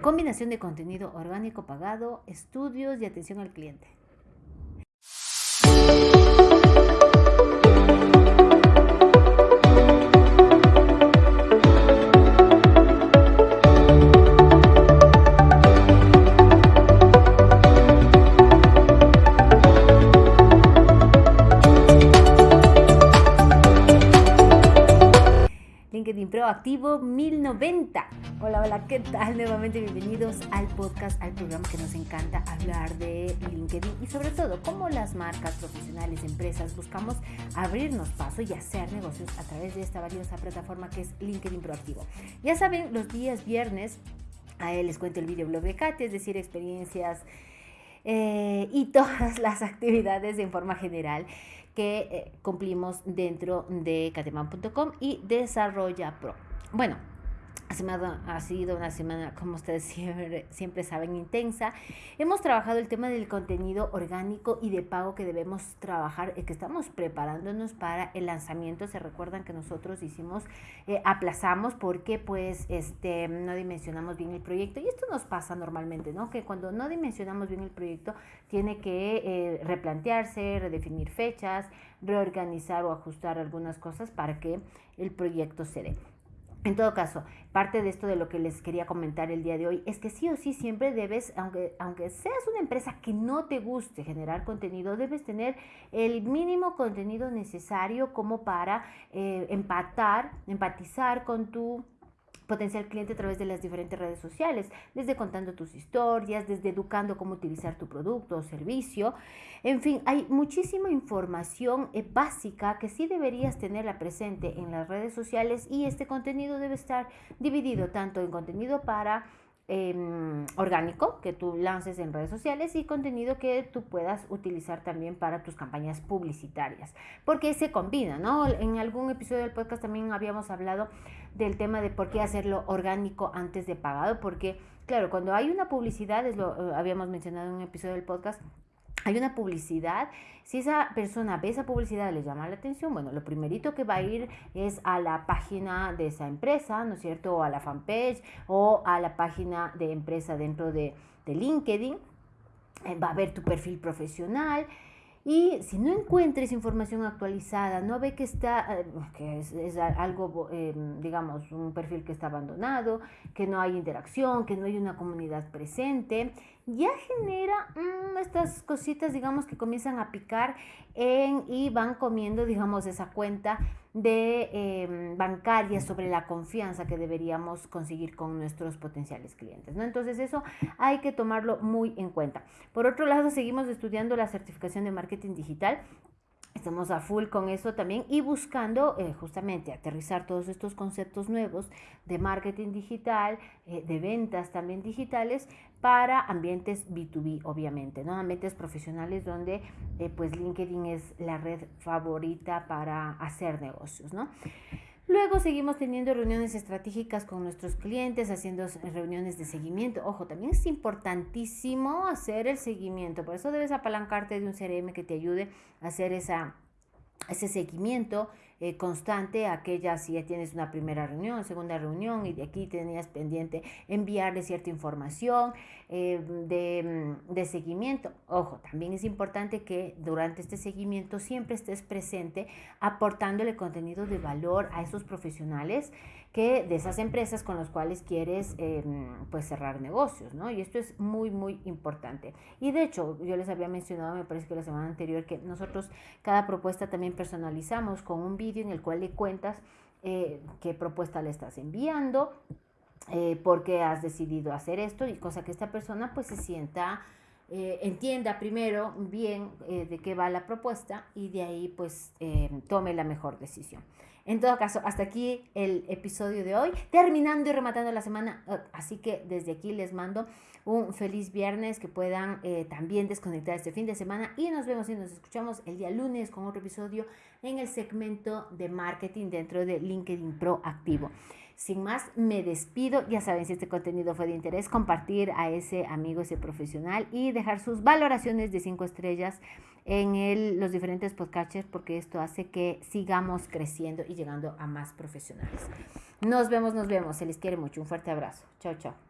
combinación de contenido orgánico pagado, estudios y atención al cliente. Proactivo 1090. Hola, hola, ¿qué tal? Nuevamente bienvenidos al podcast, al programa que nos encanta hablar de LinkedIn y sobre todo cómo las marcas profesionales, empresas, buscamos abrirnos paso y hacer negocios a través de esta valiosa plataforma que es LinkedIn Proactivo. Ya saben, los días viernes a él les cuento el videoblog de Katy, es decir, experiencias eh, y todas las actividades en forma general que eh, cumplimos dentro de cateman.com y Desarrolla Pro. Bueno, ha sido una semana, como ustedes siempre, saben, intensa. Hemos trabajado el tema del contenido orgánico y de pago que debemos trabajar, eh, que estamos preparándonos para el lanzamiento. Se recuerdan que nosotros hicimos, eh, aplazamos porque pues este, no dimensionamos bien el proyecto. Y esto nos pasa normalmente, ¿no? Que cuando no dimensionamos bien el proyecto, tiene que eh, replantearse, redefinir fechas, reorganizar o ajustar algunas cosas para que el proyecto se dé. En todo caso, parte de esto de lo que les quería comentar el día de hoy es que sí o sí siempre debes, aunque, aunque seas una empresa que no te guste generar contenido, debes tener el mínimo contenido necesario como para eh, empatar, empatizar con tu potencial cliente a través de las diferentes redes sociales, desde contando tus historias, desde educando cómo utilizar tu producto o servicio. En fin, hay muchísima información eh, básica que sí deberías tenerla presente en las redes sociales y este contenido debe estar dividido tanto en contenido para Em, orgánico que tú lances en redes sociales y contenido que tú puedas utilizar también para tus campañas publicitarias, porque se combina, ¿no? En algún episodio del podcast también habíamos hablado del tema de por qué hacerlo orgánico antes de pagado, porque claro, cuando hay una publicidad, es lo eh, habíamos mencionado en un episodio del podcast, hay una publicidad, si esa persona ve esa publicidad le llama la atención, bueno, lo primerito que va a ir es a la página de esa empresa, ¿no es cierto? O a la fanpage o a la página de empresa dentro de, LinkedIn. Eh, va a ver tu perfil profesional y si no encuentres información actualizada, no ve que está, eh, que es, algo, eh, digamos, un perfil que está abandonado, que no hay interacción, que no hay una comunidad presente, ya genera mm, estas cositas, digamos, que comienzan a picar en, y van comiendo, digamos, esa cuenta de em, bancaria sobre la confianza que deberíamos conseguir con nuestros potenciales clientes. ¿no? Entonces eso hay que tomarlo muy en cuenta. Por otro lado, seguimos estudiando la certificación de marketing digital Estamos a full con eso también y buscando eh, justamente aterrizar todos estos conceptos nuevos de marketing digital, eh, de ventas también digitales para ambientes B2B, obviamente, ¿no? Ambientes profesionales donde eh, pues LinkedIn es la red favorita para hacer negocios, ¿no? Luego seguimos teniendo reuniones estratégicas con nuestros clientes, haciendo reuniones de seguimiento. Ojo, también es importantísimo hacer el seguimiento. Por eso debes apalancarte de un CRM que te ayude a hacer esa, ese seguimiento eh, constante, aquella si ya tienes una primera reunión, segunda reunión y de aquí tenías pendiente enviarle cierta información eh, de, mm, de seguimiento. Ojo, también es importante que durante este seguimiento siempre estés presente aportándole contenido de valor a esos profesionales que de esas empresas con las cuales quieres em, pues cerrar negocios, ¿no? Y esto es muy, muy importante. Y de hecho, yo les había mencionado, me parece que la semana anterior, que nosotros cada propuesta también personalizamos con un vídeo en el cual le cuentas eh, qué propuesta le estás enviando, eh, por qué has decidido hacer esto y cosa que esta persona pues se sienta... Eh, entienda primero bien de qué va la propuesta y de ahí pues tome la mejor decisión. En todo caso, hasta aquí el episodio de hoy, terminando y rematando la semana. Uh, así que desde aquí les mando un feliz viernes, que puedan eh, también desconectar este fin de semana y nos vemos y nos escuchamos el día lunes con otro episodio en el segmento de marketing dentro de LinkedIn Pro Activo. Sin más, me despido. Ya saben, si este contenido fue de interés, compartir a ese amigo, ese profesional y dejar sus valoraciones de cinco estrellas en los diferentes podcasts porque esto hace que sigamos creciendo y llegando a más profesionales. Nos vemos, nos vemos. Se les quiere mucho. Un fuerte abrazo. Chao, chao.